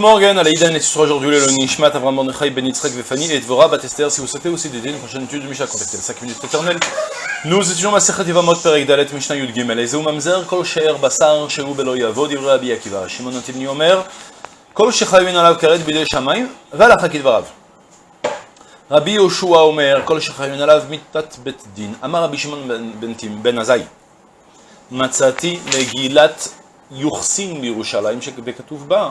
Morgan, à l'Aïdan, et ce sera aujourd'hui le Nishmat, Avram Mordechai, Ben Yitzhak, Vefani, et Dvora, Batester, si vous souhaitez aussi dédier une prochaine étude de Misha, contactez les 5 minutes éternelles. Nous étudions Masechet Yevamot, Perek Dalet, Mishnah Yud Gimel, et Zeu Mamzer, Kol She'er Basar, Shehu Belo Yavo, Divrei Abi Akiva, Shimon Antivni Omer, Kol Shechayvin Alav Karet, Bidei Shamayim, Valachak Dvarav. Rabbi Yoshua Omer, Kol Shechayvin Alav, Mitat Bet Din, Amar Rabbi Shimon Ben Tim, Ben Azai, מצאתי מגילת יוחסין בירושלים, שכתוב בה,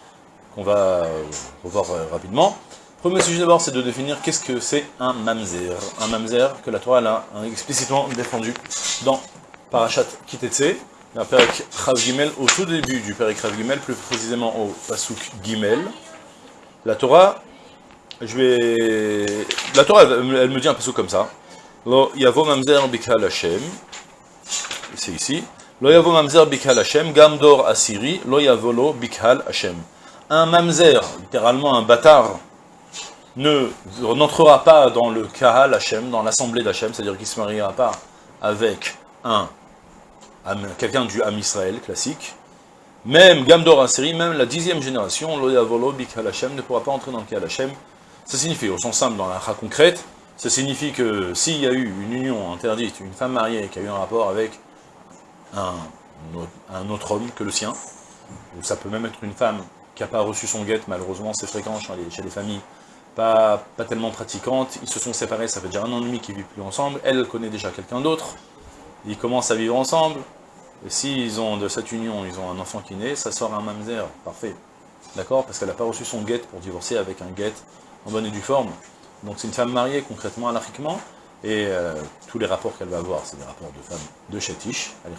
qu'on va euh, revoir euh, rapidement. Premier sujet d'abord, c'est de définir qu'est-ce que c'est un mamzer. Un mamzer que la Torah a explicitement défendu dans Parashat Kitetse, la Perek Chav Gimel, au tout début du Perek Chav Gimel, plus précisément au Pasuk Gimel. La Torah, je vais... La Torah, elle, me dit un Pasuk comme ça. Lo yavo mamzer bikal Hashem, c'est ici. Lo yavo mamzer bikhal Hashem, gamdor asiri, lo yavolo bikhal Hashem. Un mamzer, littéralement un bâtard, ne n'entrera pas dans le kahal Hashem, dans l'assemblée d'Hashem, c'est-à-dire qu'il ne se mariera pas avec un, quelqu'un du Ham Israël classique. Même gamdor asiri, même la dixième génération, lo yavolo bikhal Hashem, ne pourra pas entrer dans le kahal Hashem. Ça signifie, au sens simple, dans la concrète, ça signifie que s'il y a eu une union interdite, une femme mariée qui a eu un rapport avec un, un, autre homme que le sien, ou ça peut même être une femme qui pas reçu son guette, malheureusement c'est fréquent chez les, familles. Pas, pas tellement pratiquantes, ils se sont séparés, ça fait déjà un an et demi qu'ils vivent plus ensemble, elle connaît déjà quelqu'un d'autre, ils commencent à vivre ensemble, et s'ils ont de cette union, ils ont un enfant qui naît, ça sort un mamzer, parfait, d'accord? Parce qu'elle n'a pas reçu son guette pour divorcer avec un guette en bonne et due forme, donc c'est une femme mariée concrètement, anarchiquement, et euh, tous les rapports qu'elle va avoir, c'est des rapports de femmes de Chetish, elle est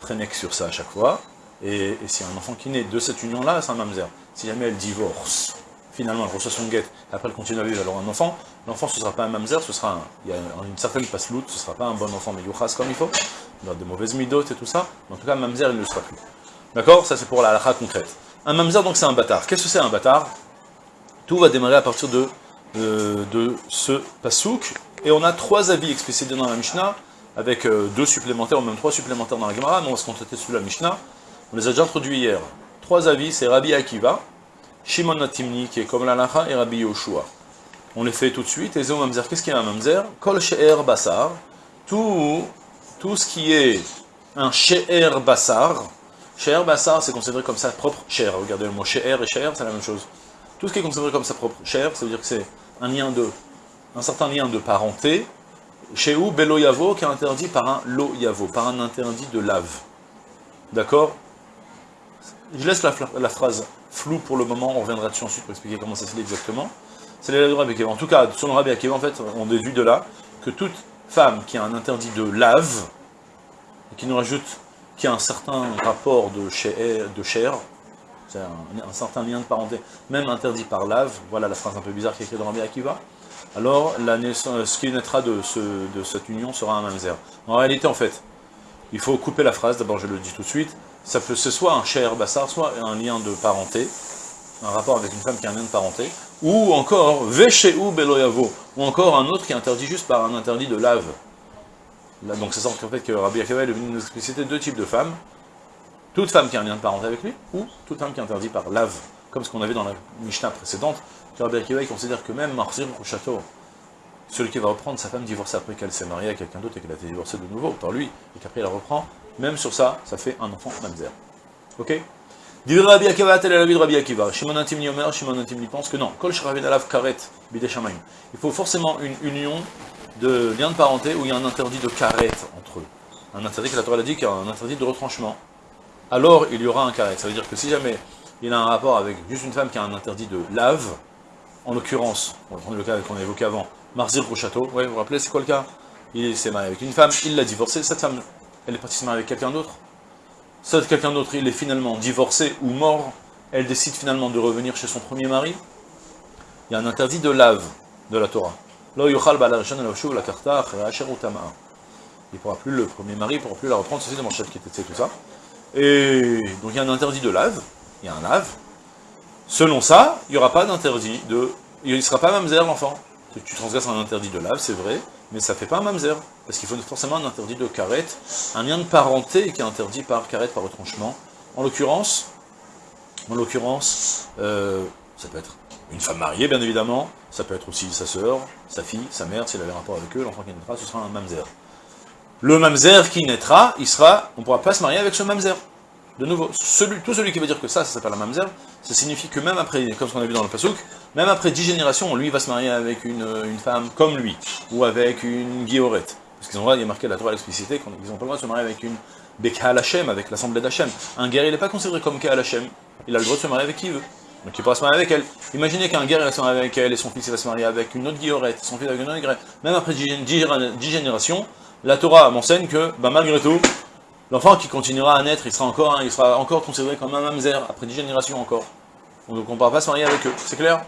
très sur ça à chaque fois, et, et si un enfant qui naît de cette union-là, c'est un mamzer. Si jamais elle divorce, finalement elle reçoit son guette, après elle continue à vivre, alors un enfant, l'enfant ce ne sera pas un mamzer, ce sera un, il y a une certaine pasloute, ce ne sera pas un bon enfant, mais yuchas comme il faut, il a de mauvaises midotes et tout ça, en tout cas mamzer il ne le sera plus. D'accord? Ça c'est pour la halakha concrète. Un mamzer donc c'est un bâtard. Qu'est-ce que c'est un bâtard? Tout va démarrer à partir de, de, de ce pasouk, et on a trois avis explicités dans la Mishnah, avec euh, deux supplémentaires, ou même trois supplémentaires dans la Gemara, mais on va se contenter sur la Mishnah. On les a déjà introduits hier. Trois avis, c'est Rabbi Akiva, Shimon Natimni, qui est comme l'Alacha, et Rabbi Yoshua. On les fait tout de suite. Et Zéo Mamzer, qu'est-ce qu'il y a un Mamzer Kol She'er Basar, tout, ce qui est un She'er Basar, She'er Basar, c'est considéré comme sa propre chair. Regardez le mot She'er et She'er, c'est la même chose. Tout ce qui est considéré comme sa propre chair, ça veut dire que c'est un lien de un certain lien de parenté, où? Belo Yavo, qui est interdit par un Lo Yavo, par un interdit de lave. D'accord? Je laisse la, phrase floue pour le moment, on reviendra dessus ensuite pour expliquer comment ça se lit exactement. C'est les Rabbi Akiva. En tout cas, selon Rabbi Akiva, en fait, on déduit de là que toute femme qui a un interdit de lave, et qui nous rajoute, qui a un certain rapport de chair, c'est un, un, certain lien de parenté, même interdit par lave, voilà la phrase un peu bizarre qui est écrite dans Rabbi Akiva, alors ce qui naîtra de cette union sera un mamzer. En réalité, en fait, il faut couper la phrase, d'abord je le dis tout de suite, ça peut c'est soit un cher bassar, soit un lien de parenté, un rapport avec une femme qui a un lien de parenté, ou encore ou beloyavo, ou encore un autre qui est interdit juste par un interdit de lave. Là, donc ça en fait que Rabbi Akiva est venu nous expliciter deux types de femmes, toute femme qui a un lien de parenté avec lui, ou toute femme qui est interdite par lave, comme ce qu'on avait dans la Mishnah précédente, Rabbi Akiva considère que même Marzir au château, celui qui va reprendre sa femme divorcée après qu'elle s'est mariée à quelqu'un d'autre et qu'elle a été divorcée de nouveau par lui, et qu'après il la reprend, même sur ça, ça fait un enfant mamzer. Ok? Divir Rabbi Akiva, tel de Rabbi Akiva. Shimon Shimon pense que non. Kol Shravin Alav Karet, Bidei Il faut forcément une union de lien de parenté où il y a un interdit de karet entre eux. Un interdit que la Torah a dit qu'il y a un interdit de retranchement. Alors il y aura un karet. Ça veut dire que si jamais il a un rapport avec juste une femme qui a un interdit de lave, en l'occurrence, on va prendre le cas qu'on a évoqué avant, Marzir au château, ouais, vous vous rappelez, c'est quoi le cas? Il s'est marié avec une femme, il l'a divorcée, cette femme, elle est partie se marier avec quelqu'un d'autre. Cette quelqu'un d'autre, il est finalement divorcé ou mort, elle décide finalement de revenir chez son premier mari. il y a un interdit de lave de la Torah. Il ne pourra plus, le premier mari ne pourra plus la reprendre, ceci dans mon chef qui était tout ça. Et donc il y a un interdit de lave, il y a un lave. Selon ça, il n'y aura pas d'interdit de... Il ne sera pas mamzer l'enfant. Tu transgresses un interdit de lave, c'est vrai, mais ça ne fait pas un mamzer. Parce qu'il faut forcément un interdit de karet, un lien de parenté qui est interdit par karet, par retranchement. En l'occurrence, en l'occurrence, euh, ça peut être une femme mariée, bien évidemment, ça peut être aussi sa sœur, sa fille, sa mère, s'il avait rapport avec eux, l'enfant qui naîtra, ce sera un mamzer. Le mamzer qui naîtra, il sera, on ne pourra pas se marier avec ce mamzer. De nouveau, tout celui qui veut dire que ça, ça s'appelle un mamzer, ça signifie que même après, comme ce qu'on a vu dans le pasouk, même après dix générations, lui va se marier avec une, femme comme lui, ou avec une guillorette. Parce qu'ils ont il y a marqué la Torah l'explicité qu'ils n'ont pas le droit de se marier avec une Bekal Hashem, avec l'assemblée d'Hachem. Un guerrier, il n'est pas considéré comme Kaal Hashem. Il a le droit de se marier avec qui il veut. Donc il pourra se marier avec elle. Imaginez qu'un guerrier va se marier avec elle, et son fils va se marier avec une autre guillorette, son fils avec une autre guillorette. Même après dix générations, la Torah m'enseigne que, bah, malgré tout, l'enfant qui continuera à naître, il sera encore, il sera encore considéré comme un mamzer, après dix générations encore. Donc on ne pourra pas se marier avec eux, c'est clair?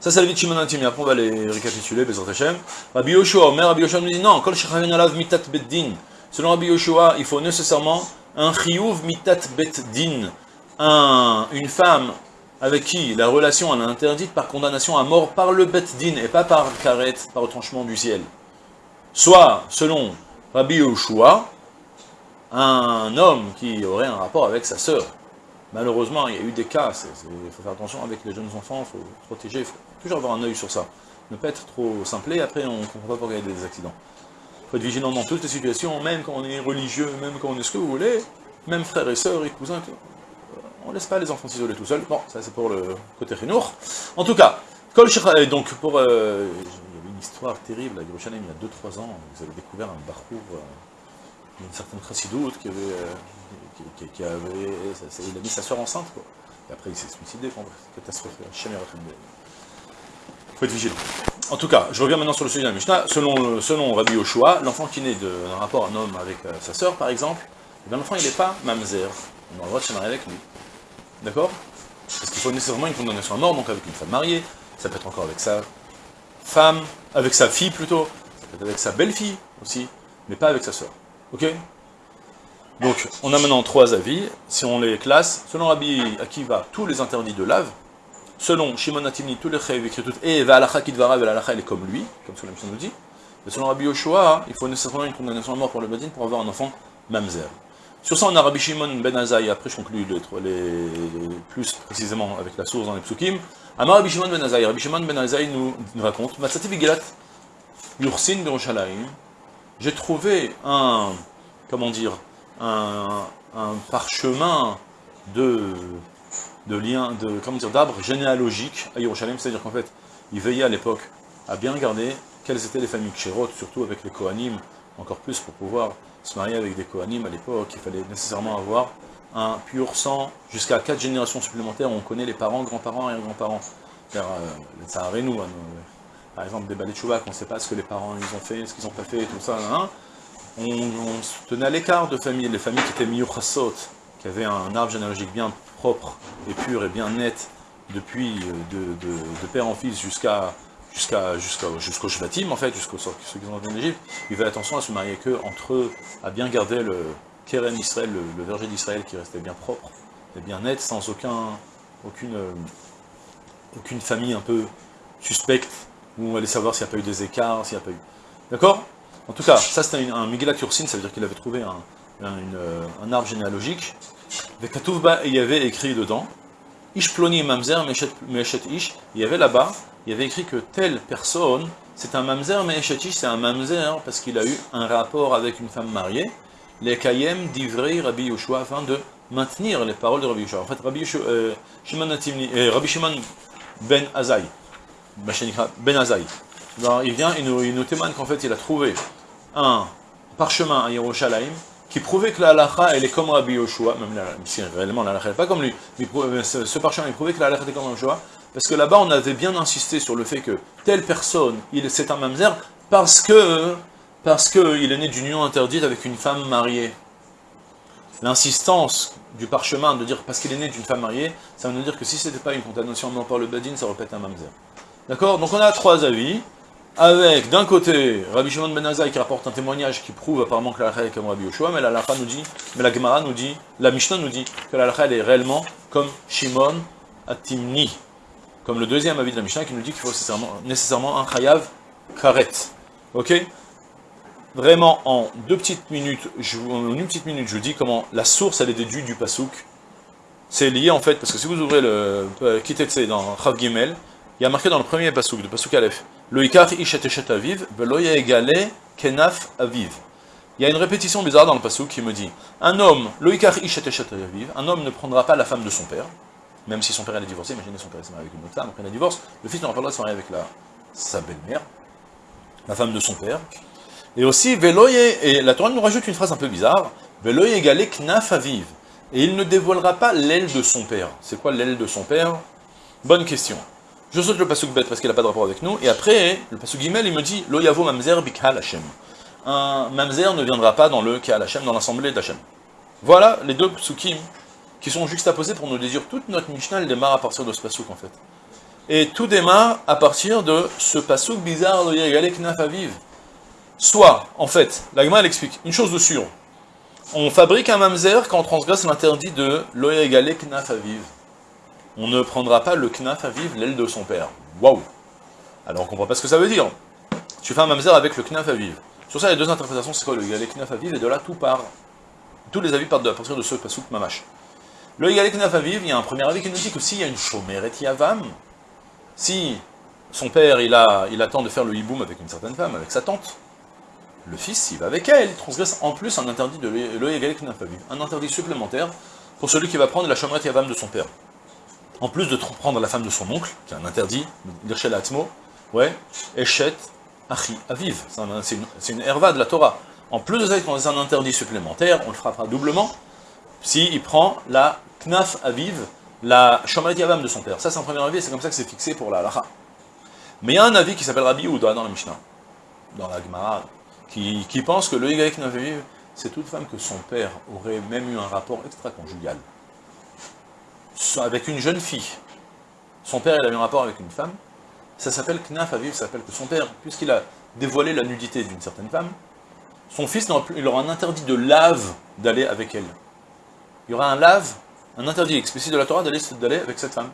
Ça, c'est la vie de Shimon Après, on va les récapituler, Bezrat Hashem. Rabbi Yoshua, mais Rabbi Yoshua nous dit non, Alav Mitat Beddin. Selon Rabbi Yoshua, il faut nécessairement un Chiyuv Mitat Beddin. Un, une femme avec qui la relation est interdite par condamnation à mort par le Beddin et pas par karet, par retranchement du ciel. Soit, selon Rabbi Yoshua, un homme qui aurait un rapport avec sa sœur. Malheureusement, il y a eu des cas, il faut faire attention avec les jeunes enfants, il faut protéger, il faut toujours avoir un œil sur ça. Ne pas être trop simplé, après on ne comprend pas pourquoi il y a des accidents. Il faut être vigilant dans toutes les situations, même quand on est religieux, même quand on est ce que vous voulez, même frères et sœurs et cousins, on ne laisse pas les enfants s'isoler tout seuls. Bon, ça c'est pour le côté Renour. En tout cas, donc pour... Euh, il y avait une histoire terrible à Yerushalayim il y a 2-3 ans, vous avez découvert un barcour euh, d'une certaine chassidoute qui avait... Euh, qui, avait il a mis sa soeur enceinte, quoi. Et après, il s'est suicidé, enfin, catastrophe, Il faut être vigilant. En tout cas, je reviens maintenant sur le sujet de la Mishnah. Selon, selon Rabbi Yoshua, l'enfant qui naît d'un rapport un homme avec euh, sa sœur, par exemple, eh l'enfant, il n'est pas mamzer. On a le droit de se marier avec lui. D'accord? Parce qu'il faut nécessairement une condamnation à mort, donc avec une femme mariée, ça peut être encore avec sa femme, avec sa fille plutôt, ça peut être avec sa belle-fille aussi, mais pas avec sa sœur. Ok? Donc, on a maintenant trois avis, si on les classe, selon Rabbi Akiva, tous les interdits de lave, selon Shimon Atimni, tous les chayv écrit tout, et Ve'alacha Kidvara, Ve'alacha, elle est comme lui, comme ce que la mission nous dit, et selon Rabbi Yoshua, il faut nécessairement une condamnation à mort pour le Badin pour avoir un enfant mamzer. Sur ça, on a Rabbi Shimon ben Azaï, après je conclue les, plus précisément avec la source dans les psukim. Amar Rabbi Shimon ben Azaï, Rabbi Shimon ben Azaï nous, raconte, Matsati Bigelat, Yursin j'ai trouvé un, comment dire, un, parchemin de, de liens, de, comment dire, d'arbres généalogiques à Yerushalayim, c'est-à-dire qu'en fait, il veillait à l'époque à bien garder quelles étaient les familles Kshérot, surtout avec les Kohanim, encore plus pour pouvoir se marier avec des Kohanim à l'époque, il fallait nécessairement avoir un pur sang. Jusqu'à quatre générations supplémentaires, on connaît les parents, grands-parents et grands-parents. Car euh, nous, hein, par exemple des de on ne sait pas ce que les parents ils ont fait, ce qu'ils n'ont pas fait, tout ça, hein, on, se tenait à l'écart de familles, les familles qui étaient miyuchasot, qui avaient un arbre généalogique bien propre et pur et bien net, depuis euh, de, père en fils jusqu'à jusqu'à jusqu'au Shvatim, en fait, jusqu'aux ceux qui sont en Égypte, ils faisaient attention à se marier que entre eux, à bien garder le Keren Israël, le, verger d'Israël qui restait bien propre et bien net, sans aucun, aucune, euh, aucune famille un peu suspecte, où on allait savoir s'il n'y a pas eu des écarts, s'il n'y a pas eu... D'accord? En tout cas, ça c'était un Miguel Ursin, ça veut dire qu'il avait trouvé un, euh, arbre généalogique. il y avait écrit dedans, Ish il y avait là-bas, il y avait écrit que telle personne, c'est un mamzer meshet ish, c'est un mamzer parce qu'il a eu un rapport avec une femme mariée, les kayem d'ivrei Rabbi Yoshua, afin de maintenir les paroles de Rabbi Yoshua. En fait, Rabbi, euh, Shimon, euh, Rabbi ben Azaï, ben Azaï, il vient, il nous, il nous témoigne qu'en fait il a trouvé un parchemin à Yerushalayim qui prouvait que la halacha elle est comme Rabbi Yoshua, même si réellement la halacha n'est pas comme lui, mais ce, parchemin il prouvait que la halacha était comme Rabbi Yoshua, parce que là-bas on avait bien insisté sur le fait que telle personne, c'est un mamzer, parce que parce qu'il est né d'une union interdite avec une femme mariée. l'insistance du parchemin de dire parce qu'il est né d'une femme mariée, ça veut dire que si ce n'était pas une condamnation non par le Badin, ça aurait été un mamzer. D'accord? Donc on a trois avis, avec d'un côté Rabbi Shimon Ben Azai qui rapporte un témoignage qui prouve apparemment que la est comme Rabbi Yoshua, mais la nous dit, mais la Gemara nous dit, la Mishnah nous dit que la est réellement comme Shimon Atimni, comme le deuxième avis de la Mishnah qui nous dit qu'il faut nécessairement, un chayav karet. Ok? Vraiment, en deux petites minutes, je, en une petite minute, je vous dis comment la source, elle est déduite du pasouk. C'est lié en fait, parce que si vous ouvrez le euh, Kitetse dans Chav Gimel, il y a marqué dans le premier pasouk, le pasouk Aleph, aviv, egale kenaf aviv. Il y a une répétition bizarre dans le pasouk qui me dit, un homme, aviv, un homme ne prendra pas la femme de son père, même si son père est divorcé, imaginez son père s'est marié avec une autre femme, après la divorce, le fils n'aura pas le droit de se marier avec la, sa belle-mère, la femme de son père, et aussi, Veloye, et la Torah nous rajoute une phrase un peu bizarre, Veloye égalé knaf aviv. Et il ne dévoilera pas l'aile de son père. C'est quoi l'aile de son père? Bonne question. Je saute le pasuk bête parce qu'il n'a pas de rapport avec nous, et après, le pasuk gimel, il me dit, Lo yavo mamzer bikhal Hashem. Un mamzer ne viendra pas dans le Kahal Hashem, dans l'assemblée d'Hashem. Voilà les deux psukim qui sont juxtaposés pour nous déduire toute notre Mishnah, elle démarre à partir de ce pasuk en fait. Et tout démarre à partir de ce pasuk bizarre, Lo égalé knaf aviv. Soit, en fait, l'agma elle explique, une chose de sûre, on fabrique un mamzer quand on transgresse l'interdit de l'oya égalé knaf aviv. On ne prendra pas le knaf aviv, l'aile de son père. Waouh Alors on comprend pas ce que ça veut dire. Tu fais un mamzer avec le knaf aviv. Sur ça, il y a deux interprétations, c'est quoi le knaf aviv, et de là tout part. Tous les avis partent à partir de ce pasouk mamash. Le égalé knaf aviv, il y a un premier avis qui nous dit que s'il y a une chomeret yavam, si son père il, il attend de faire le hiboum avec une certaine femme, avec sa tante, le fils, s'il va avec elle, il transgresse en plus un interdit de vu, un interdit supplémentaire pour celui qui va prendre la chamrette yavam de son père. En plus de prendre la femme de son oncle, qui est un interdit, l'irshel atmo, ouais, eshet achi aviv, c'est une, herva de la Torah. En plus de ça, a un interdit supplémentaire, on le frappera doublement, s'il prend la knaf aviv, la chamrette yavam de son père. Ça, c'est un premier avis, c'est comme ça que c'est fixé pour la halacha. Mais il y a un avis qui s'appelle Rabbi Ouda dans la Mishnah, dans la Gemara, qui, pense que le Y Naviv, c'est toute femme que son père aurait même eu un rapport extra-conjugal avec une jeune fille. Son père, il a eu un rapport avec une femme. Ça s'appelle Knaf Aviv, ça s'appelle que son père, puisqu'il a dévoilé la nudité d'une certaine femme, son fils, il aura un interdit de lave d'aller avec elle. Il y aura un lave, un interdit explicite de la Torah d'aller avec cette femme.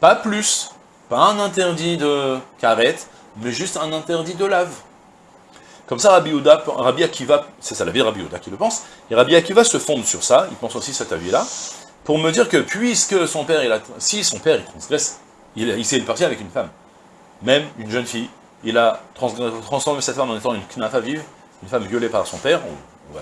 Pas plus, pas un interdit de carette, mais juste un interdit de lave. Comme ça, Rabbi, Uda, Rabbi Akiva, c'est ça la vie de Rabbi Uda qui le pense, et Rabbi Akiva se fonde sur ça, il pense aussi cet avis-là, pour me dire que puisque son père, il a, si son père il transgresse, il, il s'est parti avec une femme, même une jeune fille, il a transformé cette femme en étant une knafa vive, une femme violée par son père, ou,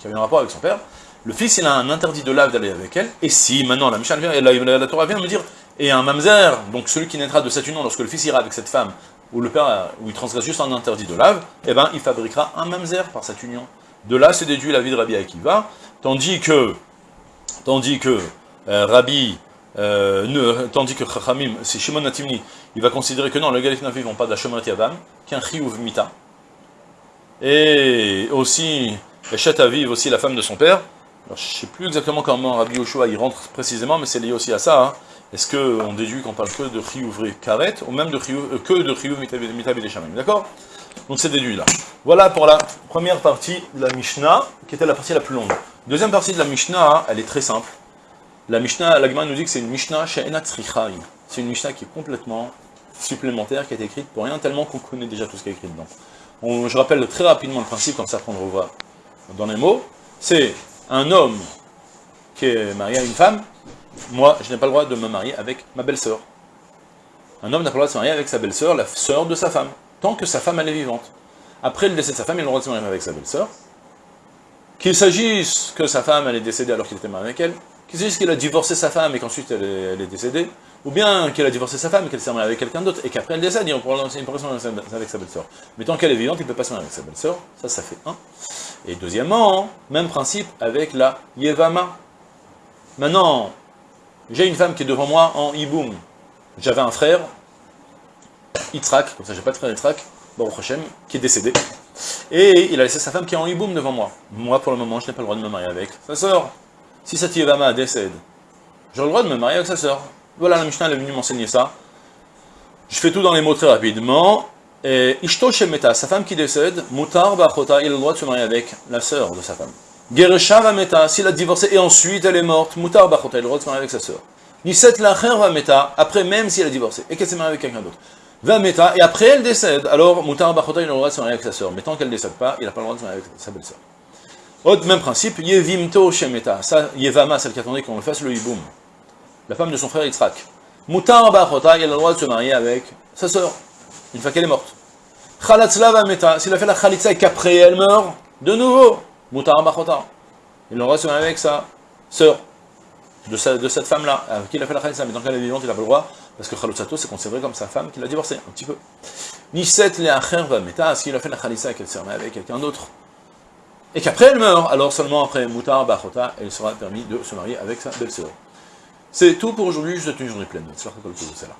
qui avait un rapport avec son père, le fils il a un interdit de lave d'aller avec elle, et si maintenant la Mishnah vient, et la, la, Torah vient me dire, et un mamzer, donc celui qui naîtra de cette union lorsque le fils ira avec cette femme, où le père, où il transgresse juste un interdit de lave, eh ben, il fabriquera un mamzer par cette union. De là, c'est déduit la vie de Rabbi Akiva, tandis que, tandis que euh, Rabbi, euh, tandis que Chachamim, c'est Shimon Natimni, il va considérer que non, les Galif ne vont pas Shemet Yavam, qu'un Chiyuv Mita. Et aussi, Eshet Aviv, aussi la femme de son père. Alors, je ne sais plus exactement comment Rabbi Yoshua y rentre précisément, mais c'est lié aussi à ça. Hein. Est-ce qu'on déduit qu'on parle que de Chiyuvri Karet, ou même de euh, que de Chiyuv Shamim, d'accord? Donc c'est déduit là. Voilà pour la première partie de la Mishnah, qui était la partie la plus longue. Deuxième partie de la Mishnah, elle est très simple. La Mishnah, l'Agma nous dit que c'est une Mishnah chez C'est une Mishnah qui est complètement supplémentaire, qui a été écrite pour rien, tellement qu'on connaît déjà tout ce qui est écrit dedans. je rappelle très rapidement le principe, comme ça qu'on le revoit dans les mots. C'est un homme qui est marié à une femme, moi, je n'ai pas le droit de me marier avec ma belle-sœur. Un homme n'a pas le droit de se marier avec sa belle-sœur, la sœur de sa femme, tant que sa femme est vivante. Après le décès de sa femme, il a le droit de se marier avec sa belle-sœur. Qu'il s'agisse que sa femme elle est décédée alors qu'il était marié avec elle, qu'il s'agisse qu'il a divorcé sa femme et qu'ensuite elle, est décédée, ou bien qu'elle a divorcé sa femme et qu'elle s'est mariée avec quelqu'un d'autre, et qu'après elle décède, il pourra se marier avec sa belle-sœur. Mais tant qu'elle est vivante, il ne peut pas se marier avec sa belle-sœur, ça, ça fait un. Et deuxièmement, même principe avec la Yevama. Maintenant, j'ai une femme qui est devant moi en hiboum. J'avais un frère, Yitzhak, comme ça j'ai pas de frère Yitzhak, Baruch qui est décédé. Et il a laissé sa femme qui est en hiboum devant moi. Moi, pour le moment, je n'ai pas le droit de me marier avec sa sœur. Si cette Yevama décède, j'ai le droit de me marier avec sa sœur. Voilà, la Mishnah est venue m'enseigner ça. Je fais tout dans les mots très rapidement. Et Ishto Shemeta, sa femme qui décède, Mutar Bachota, il a le droit de se marier avec la sœur de sa femme. Geresha Vameta, s'il a divorcé et ensuite elle est morte, Mutar Bachota, il a le droit de se marier avec sa sœur. Niset Lacher Vameta, après même si elle a divorcé, et qu'elle s'est mariée avec quelqu'un d'autre. Vameta, et après elle décède, alors Mutar Bachota, il a le droit de se marier avec sa sœur. Mais tant qu'elle ne décède pas, il n'a pas le droit de se marier avec sa belle-sœur. Autre même principe, Yevimto Shemeta, ça, Yevama, celle qui attendait qu'on le fasse le hiboum. La femme de son frère Yitzhak. Mutar Bachota, il a le droit de se marier avec sa sœur, une fois qu'elle est morte. Khalatzla meta, s'il a fait la khalitza et qu'après elle meurt, de nouveau, Mutar Bachota. Il aura se marier avec sa sœur, de, de cette femme-là, avec qui il a fait la khalitza, mais tant qu'elle est vivante, il n'a pas le droit, parce que Khalutzato, c'est considéré comme sa femme qui l'a divorcé, un petit peu. Niset le va meta, s'il a fait la khalitza et qu'elle s'est mariée avec quelqu'un d'autre, et qu'après elle meurt, alors seulement après Mutar Bachota, elle sera permis de se marier avec sa belle-sœur. C'est tout pour aujourd'hui, je vous souhaite une journée pleine. C'est là.